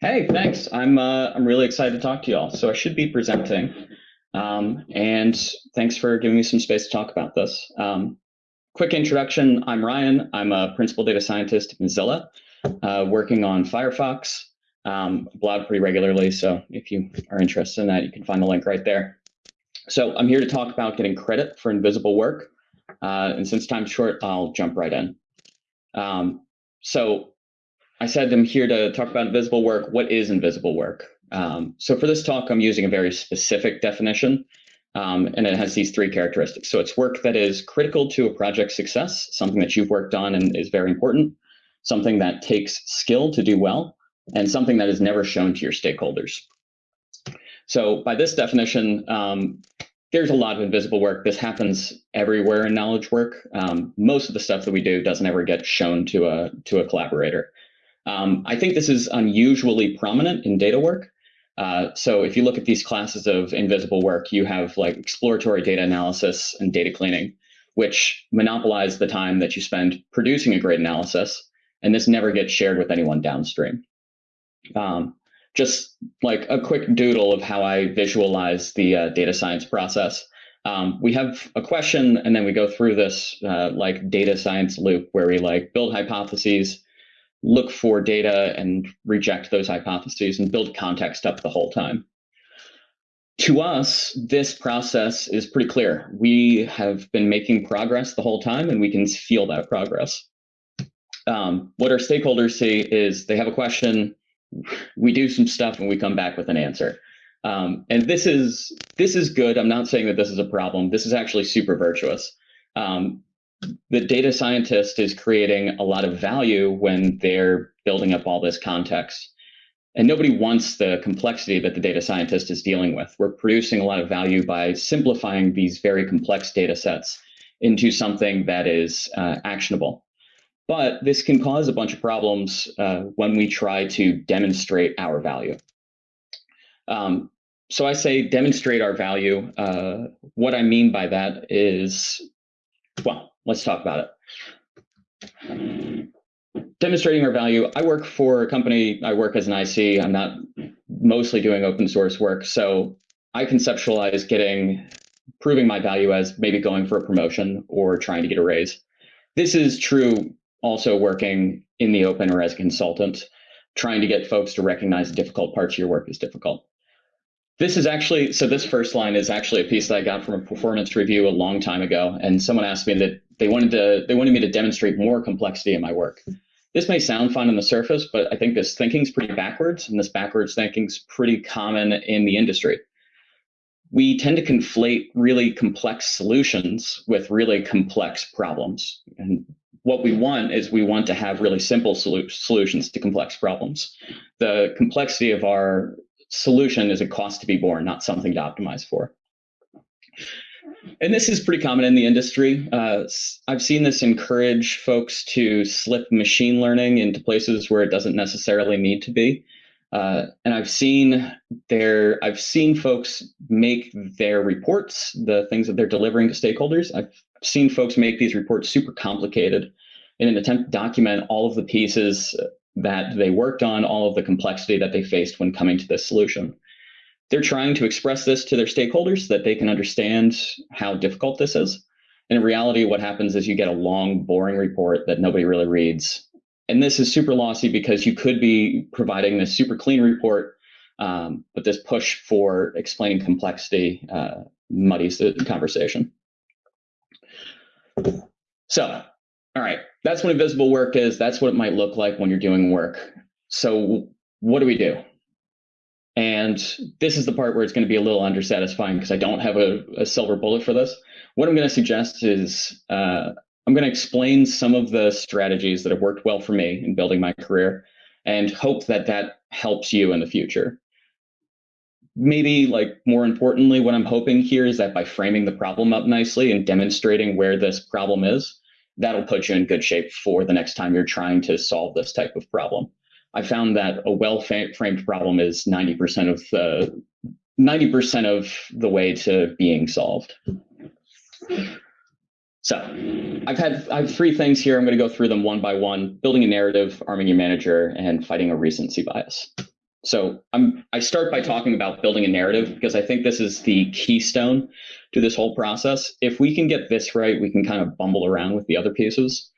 Hey, thanks. I'm uh, I'm really excited to talk to you all. So I should be presenting, um, and thanks for giving me some space to talk about this. Um, quick introduction. I'm Ryan. I'm a principal data scientist at Mozilla, uh, working on Firefox. Um, blog pretty regularly, so if you are interested in that, you can find the link right there. So I'm here to talk about getting credit for invisible work. Uh, and since time's short, I'll jump right in. Um, so I said I'm here to talk about invisible work. What is invisible work? Um, so for this talk, I'm using a very specific definition, um, and it has these three characteristics. So it's work that is critical to a project's success, something that you've worked on and is very important, something that takes skill to do well, and something that is never shown to your stakeholders. So by this definition, um, there's a lot of invisible work. This happens everywhere in knowledge work. Um, most of the stuff that we do doesn't ever get shown to a to a collaborator. Um, I think this is unusually prominent in data work. Uh, so if you look at these classes of invisible work, you have like exploratory data analysis and data cleaning, which monopolize the time that you spend producing a great analysis, and this never gets shared with anyone downstream. Um, just like a quick doodle of how I visualize the uh, data science process. Um, we have a question, and then we go through this uh, like data science loop where we like build hypotheses, look for data, and reject those hypotheses, and build context up the whole time. To us, this process is pretty clear. We have been making progress the whole time, and we can feel that progress. Um, what our stakeholders see is they have a question, we do some stuff and we come back with an answer. Um, and this is this is good. I'm not saying that this is a problem. This is actually super virtuous. Um, the data scientist is creating a lot of value when they're building up all this context. And nobody wants the complexity that the data scientist is dealing with. We're producing a lot of value by simplifying these very complex data sets into something that is uh, actionable. But this can cause a bunch of problems uh, when we try to demonstrate our value. Um, so I say demonstrate our value. Uh, what I mean by that is, well, let's talk about it. Demonstrating our value. I work for a company, I work as an IC. I'm not mostly doing open source work. So I conceptualize getting, proving my value as maybe going for a promotion or trying to get a raise. This is true also working in the open or as a consultant, trying to get folks to recognize the difficult parts of your work is difficult. This is actually, so this first line is actually a piece that I got from a performance review a long time ago. And someone asked me that they wanted to, they wanted me to demonstrate more complexity in my work. This may sound fun on the surface, but I think this thinking is pretty backwards and this backwards thinking is pretty common in the industry. We tend to conflate really complex solutions with really complex problems. And what we want is we want to have really simple solu- solutions to complex problems. The complexity of our solution is a cost to be borne, not something to optimize for. And this is pretty common in the industry. Uh, I've seen this encourage folks to slip machine learning into places where it doesn't necessarily need to be. Uh, and I've seen their I've seen folks make their reports, the things that they're delivering to stakeholders. I've seen folks make these reports super complicated in an attempt to document all of the pieces that they worked on, all of the complexity that they faced when coming to this solution. They're trying to express this to their stakeholders so that they can understand how difficult this is. And in reality, what happens is you get a long, boring report that nobody really reads. And this is super lossy because you could be providing this super clean report, um, but this push for explaining complexity uh, muddies the conversation. So all right, that's what invisible work is. That's what it might look like when you're doing work. So what do we do? And this is the part where it's going to be a little undersatisfying because I don't have a, a, silver bullet for this. What I'm going to suggest is uh, I'm going to explain some of the strategies that have worked well for me in building my career and hope that that helps you in the future. Maybe like more importantly, what I'm hoping here is that by framing the problem up nicely and demonstrating where this problem is, that'll put you in good shape for the next time you're trying to solve this type of problem. I found that a well-framed problem is 90% of the 90% of the way to being solved. So I've had I have three things here. I'm going to go through them one by one: building a narrative, arming your manager, and fighting a recency bias. So I'm I start by talking about building a narrative because I think this is the keystone to this whole process. If we can get this right, we can kind of bumble around with the other pieces.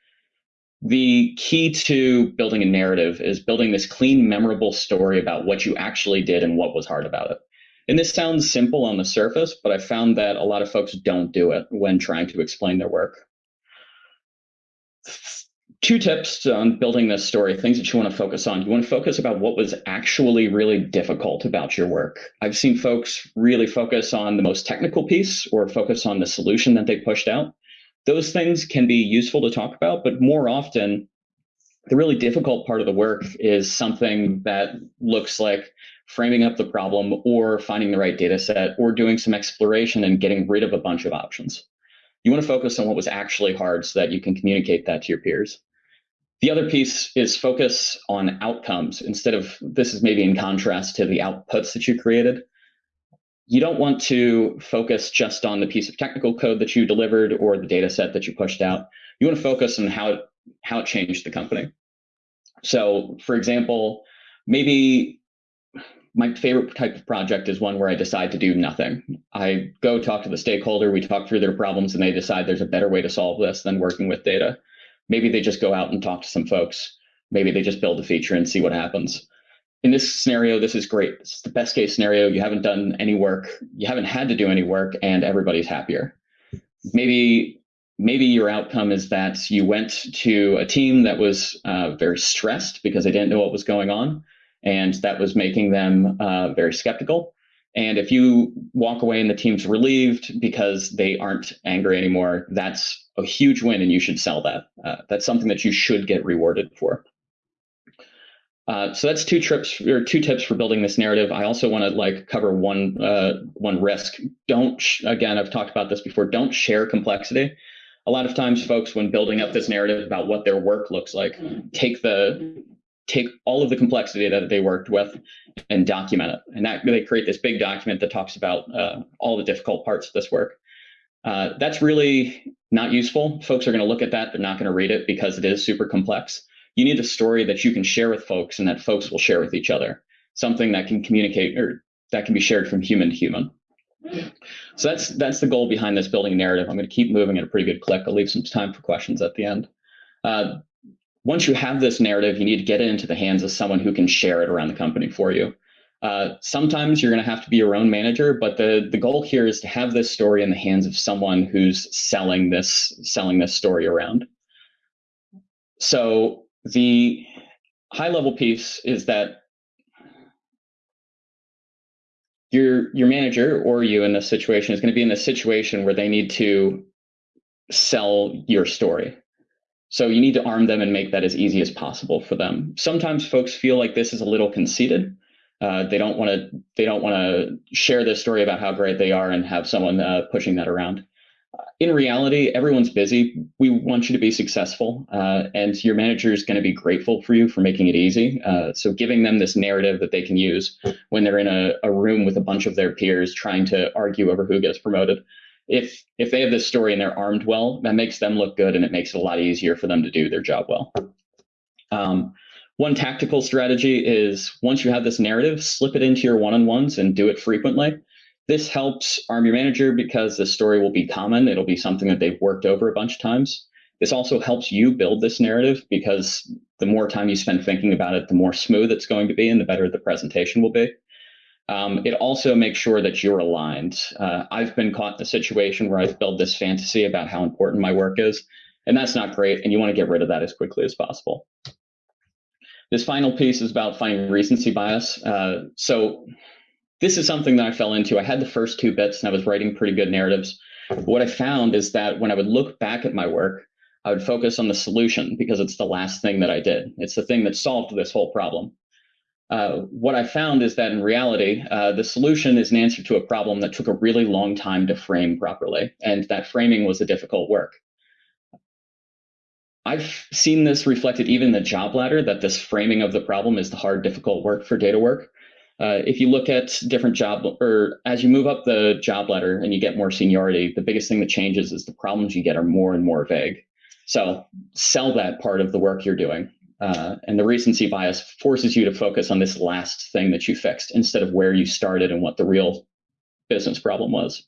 The key to building a narrative is building this clean, memorable story about what you actually did and what was hard about it. And this sounds simple on the surface, but I found that a lot of folks don't do it when trying to explain their work. Two tips on building this story, things that you want to focus on. You want to focus about what was actually really difficult about your work. I've seen folks really focus on the most technical piece or focus on the solution that they pushed out. Those things can be useful to talk about, but more often, the really difficult part of the work is something that looks like framing up the problem or finding the right data set or doing some exploration and getting rid of a bunch of options. You want to focus on what was actually hard so that you can communicate that to your peers. The other piece is focus on outcomes instead of this is maybe in contrast to the outputs that you created. You don't want to focus just on the piece of technical code that you delivered or the data set that you pushed out. You want to focus on how it, how it changed the company. So, for example, maybe my favorite type of project is one where I decide to do nothing. I go talk to the stakeholder, we talk through their problems, and they decide there's a better way to solve this than working with data. Maybe they just go out and talk to some folks. Maybe they just build a feature and see what happens. In this scenario, this is great. It's the best case scenario. You haven't done any work, you haven't had to do any work, and everybody's happier. Maybe maybe your outcome is that you went to a team that was uh, very stressed because they didn't know what was going on and that was making them uh, very skeptical. And if you walk away and the team's relieved because they aren't angry anymore, that's a huge win, and you should sell that. Uh, that's something that you should get rewarded for. Uh, so that's two trips or two tips for building this narrative. I also want to like cover one uh, one risk. Don't again, I've talked about this before. Don't share complexity. A lot of times, folks, when building up this narrative about what their work looks like, take the take all of the complexity that they worked with and document it. And that they create this big document that talks about uh, all the difficult parts of this work. Uh, that's really not useful. Folks are going to look at that. They're not going to read it because it is super complex. You need a story that you can share with folks and that folks will share with each other. Something that can communicate or that can be shared from human to human. So that's that's the goal behind this building narrative. I'm going to keep moving at a pretty good click. I'll leave some time for questions at the end. Uh, once you have this narrative, you need to get it into the hands of someone who can share it around the company for you. Uh, sometimes you're going to have to be your own manager, but the the goal here is to have this story in the hands of someone who's selling this selling this story around. So the high level piece is that your your manager or you in this situation is going to be in a situation where they need to sell your story so you need to arm them and make that as easy as possible for them. Sometimes folks feel like this is a little conceited. Uh, they don't want to. They don't want to share their story about how great they are and have someone uh, pushing that around. Uh, in reality, everyone's busy. We want you to be successful, uh, and your manager is going to be grateful for you for making it easy. Uh, so, giving them this narrative that they can use when they're in a, a room with a bunch of their peers trying to argue over who gets promoted if if they have this story and they're armed well, that makes them look good and it makes it a lot easier for them to do their job well. Um, one tactical strategy is once you have this narrative, slip it into your one-on-ones and do it frequently. This helps arm your manager because the story will be common. It'll be something that they've worked over a bunch of times. This also helps you build this narrative because the more time you spend thinking about it, the more smooth it's going to be and the better the presentation will be. Um, it also makes sure that you're aligned. Uh, I've been caught in a situation where I've built this fantasy about how important my work is, and that's not great. And you want to get rid of that as quickly as possible. This final piece is about finding recency bias. Uh, so this is something that I fell into. I had the first two bits and I was writing pretty good narratives. What I found is that when I would look back at my work, I would focus on the solution because it's the last thing that I did. It's the thing that solved this whole problem. Uh, what I found is that in reality, uh, the solution is an answer to a problem that took a really long time to frame properly, and that framing was a difficult work. I've seen this reflected even in the job ladder that this framing of the problem is the hard, difficult work for data work. Uh, if you look at different job or as you move up the job ladder and you get more seniority, the biggest thing that changes is the problems you get are more and more vague. So sell that part of the work you're doing. Uh, and the recency bias forces you to focus on this last thing that you fixed instead of where you started and what the real business problem was.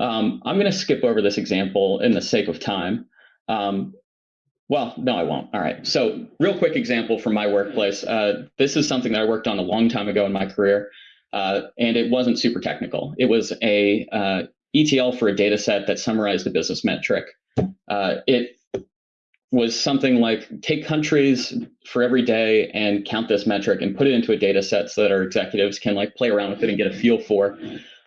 Um, I'm going to skip over this example in the sake of time. Um, well, no, I won't. All right. So, real quick example from my workplace. Uh, this is something that I worked on a long time ago in my career, uh, and it wasn't super technical. It was a uh, ETL for a data set that summarized a business metric. Uh, it was something like take countries for every day and count this metric and put it into a data set so that our executives can like play around with it and get a feel for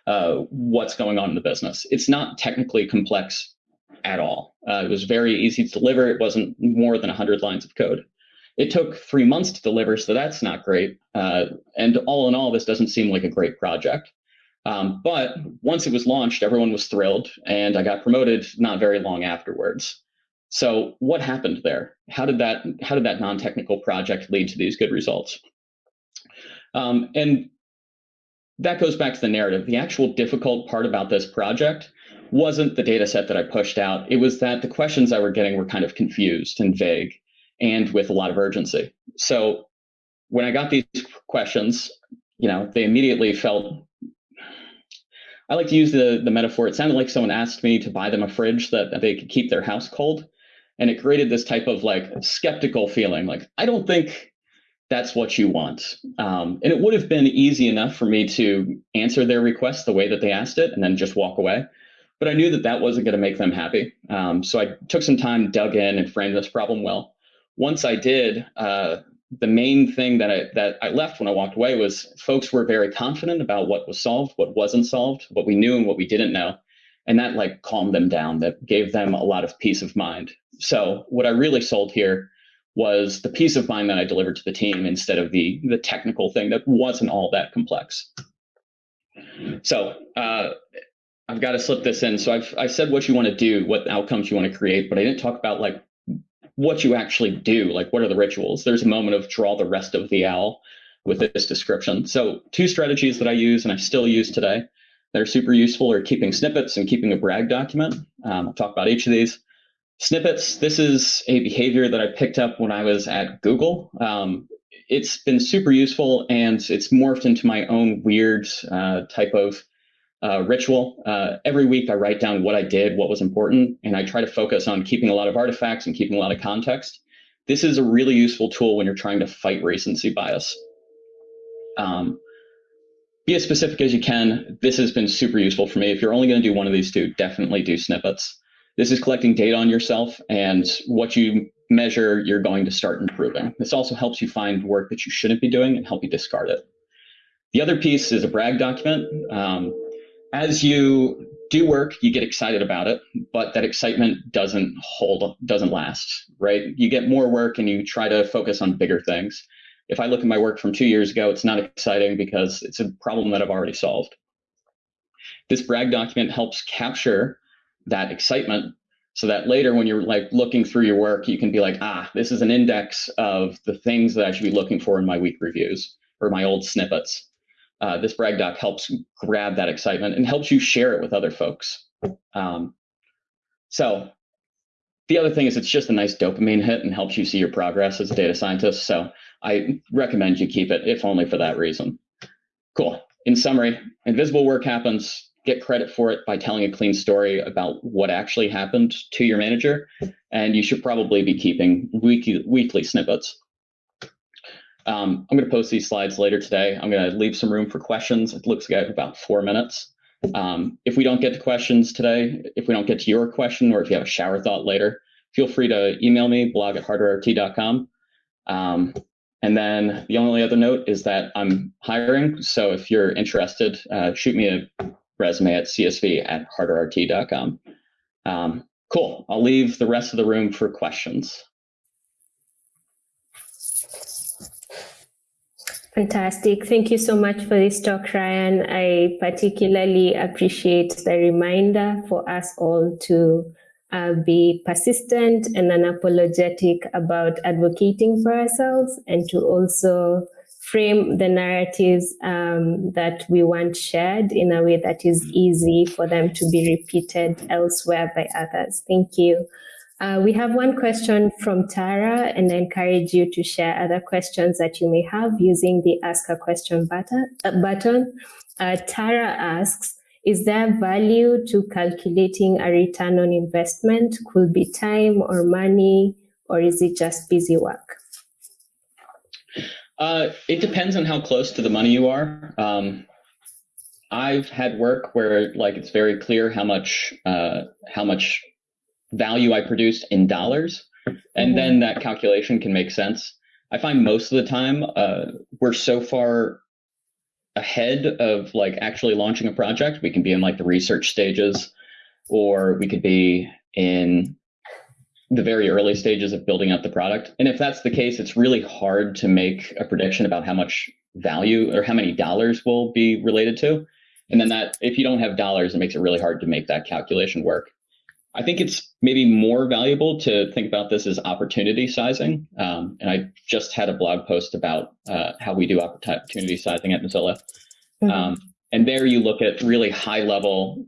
uh, what's going on in the business. It's not technically complex at all. Uh, it was very easy to deliver. It wasn't more than 100 lines of code. It took three months to deliver, so that's not great. Uh, and all in all, this doesn't seem like a great project. Um, but once it was launched, everyone was thrilled, and I got promoted not very long afterwards. So what happened there? How did that how did that non-technical project lead to these good results? Um, and that goes back to the narrative. The actual difficult part about this project wasn't the data set that I pushed out. It was that the questions I were getting were kind of confused and vague and with a lot of urgency. So when I got these questions, you know, they immediately felt I like to use the, the metaphor. It sounded like someone asked me to buy them a fridge that, that they could keep their house cold. And it created this type of like skeptical feeling like, I don't think that's what you want. Um, and it would have been easy enough for me to answer their request the way that they asked it and then just walk away. But I knew that that wasn't going to make them happy. Um, so I took some time, dug in, and framed this problem well. Once I did, uh, the main thing that I that I left when I walked away was folks were very confident about what was solved, what wasn't solved, what we knew and what we didn't know, and that like calmed them down. That gave them a lot of peace of mind. So what I really sold here was the peace of mind that I delivered to the team instead of the the technical thing that wasn't all that complex. So uh, I've got to slip this in. So I've I said what you want to do, what outcomes you want to create, but I didn't talk about like what you actually do. Like what are the rituals? There's a moment of draw the rest of the owl with this description. So two strategies that I use and I still use today that are super useful are keeping snippets and keeping a brag document. Um, I'll talk about each of these. Snippets, this is a behavior that I picked up when I was at Google. Um, it's been super useful and it's morphed into my own weird uh, type of uh, ritual. Uh, every week, I write down what I did, what was important, and I try to focus on keeping a lot of artifacts and keeping a lot of context. This is a really useful tool when you're trying to fight recency bias. Um, be as specific as you can. This has been super useful for me. If you're only going to do one of these two, definitely do snippets. This is collecting data on yourself and what you measure, you're going to start improving. This also helps you find work that you shouldn't be doing and help you discard it. The other piece is a brag document. Um, as you do work, you get excited about it, but that excitement doesn't hold, doesn't last, right? You get more work and you try to focus on bigger things. If I look at my work from two years ago, it's not exciting because it's a problem that I've already solved. This brag document helps capture that excitement so that later when you're like looking through your work, you can be like, ah, this is an index of the things that I should be looking for in my week reviews or my old snippets uh, this brag doc helps grab that excitement and helps you share it with other folks. Um, so the other thing is it's just a nice dopamine hit and helps you see your progress as a data scientist. So I recommend you keep it, if only for that reason. Cool. In summary, invisible work happens. Get credit for it by telling a clean story about what actually happened to your manager. And you should probably be keeping weekly, weekly snippets. Um, I'm going to post these slides later today. I'm going to leave some room for questions. It looks like about four minutes. Um, if we don't get to questions today, if we don't get to your question, or if you have a shower thought later, feel free to email me, blog at harterrt.com. Um, and then the only other note is that I'm hiring. So if you're interested, uh, shoot me a resume at csv at harterrt.com. Um, cool. I'll leave the rest of the room for questions. Fantastic. Thank you so much for this talk, Ryan. I particularly appreciate the reminder for us all to uh, be persistent and unapologetic about advocating for ourselves and to also frame the narratives um, that we want shared in a way that is easy for them to be repeated elsewhere by others. Thank you. Uh, we have one question from Tara, and I encourage you to share other questions that you may have using the Ask a Question button. Uh, button. Uh, Tara asks, is there value to calculating a return on investment? Could be time or money, or is it just busy work? Uh, it depends on how close to the money you are. Um, I've had work where like it's very clear how much uh, how much value I produced in dollars, and mm-hmm. then that calculation can make sense. I find most of the time uh, we're so far ahead of like actually launching a project. We can be in like the research stages, or we could be in the very early stages of building out the product. And if that's the case, it's really hard to make a prediction about how much value or how many dollars will be related to. And then that, if you don't have dollars, it makes it really hard to make that calculation work. I think it's maybe more valuable to think about this as opportunity sizing. Um, and I just had a blog post about uh, how we do opportunity sizing at Mozilla. Mm-hmm. Um, and there you look at really high level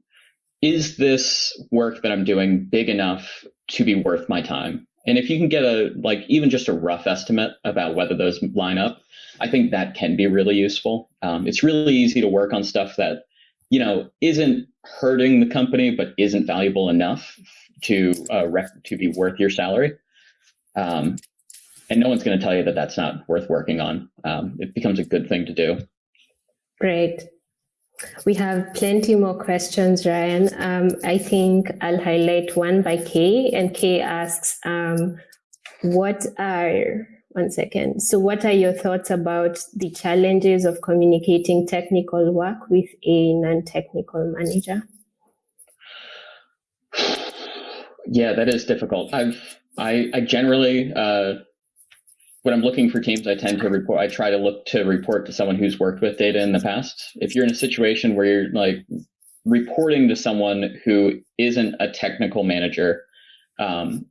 is this work that I'm doing big enough to be worth my time? And if you can get a like even just a rough estimate about whether those line up, I think that can be really useful. Um, it's really easy to work on stuff that you know isn't hurting the company but isn't valuable enough to uh, to be worth your salary. Um, and no one's going to tell you that that's not worth working on. Um, it becomes a good thing to do. Great. We have plenty more questions, Ryan. Um, I think I'll highlight one by Kay, and Kay asks, um, "What are one second? So, what are your thoughts about the challenges of communicating technical work with a non-technical manager?" Yeah, that is difficult. I've I, I generally uh, when I'm looking for teams, I tend to report. I try to look to report to someone who's worked with data in the past. If you're in a situation where you're like reporting to someone who isn't a technical manager, um,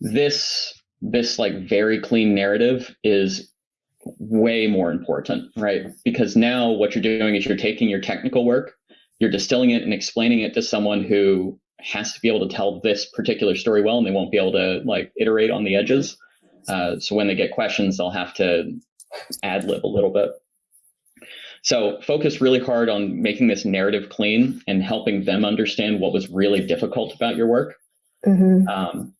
this this like very clean narrative is way more important, right? Because now what you're doing is you're taking your technical work, you're distilling it and explaining it to someone who has to be able to tell this particular story well, and they won't be able to like iterate on the edges. Uh, so when they get questions, they'll have to ad lib a little bit. So focus really hard on making this narrative clean and helping them understand what was really difficult about your work. Mm-hmm. Um,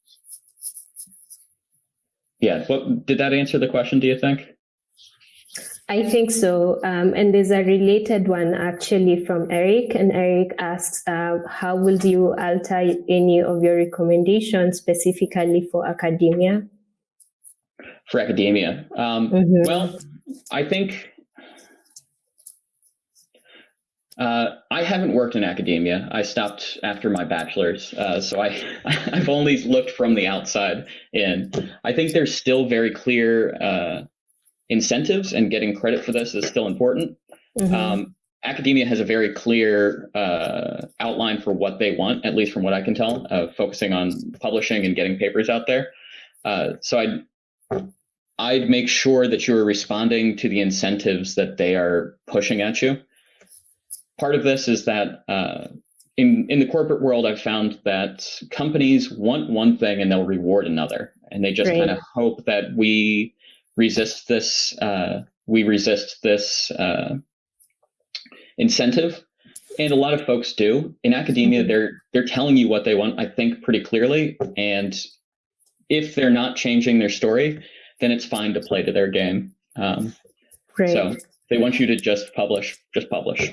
yeah, what, did that answer the question? Do you think? I think so. Um, and there's a related one actually from Eric. And Eric asks, uh, how will you alter any of your recommendations specifically for academia? for academia. Um, mm-hmm. Well, I think uh, I haven't worked in academia. I stopped after my bachelor's, uh, so I I've only looked from the outside in. I think there's still very clear uh, incentives, and getting credit for this is still important. Mm-hmm. Um, academia has a very clear uh, outline for what they want, at least from what I can tell, uh, focusing on publishing and getting papers out there. Uh, so I I'd make sure that you're responding to the incentives that they are pushing at you. Part of this is that uh, in in the corporate world, I've found that companies want one thing and they'll reward another, and they just kind of hope that we resist this. Uh, we resist this uh, incentive, and a lot of folks do. In academia, mm-hmm. they're they're telling you what they want. I think pretty clearly, and if they're not changing their story, then it's fine to play to their game. Um, So they want you to just publish, just publish.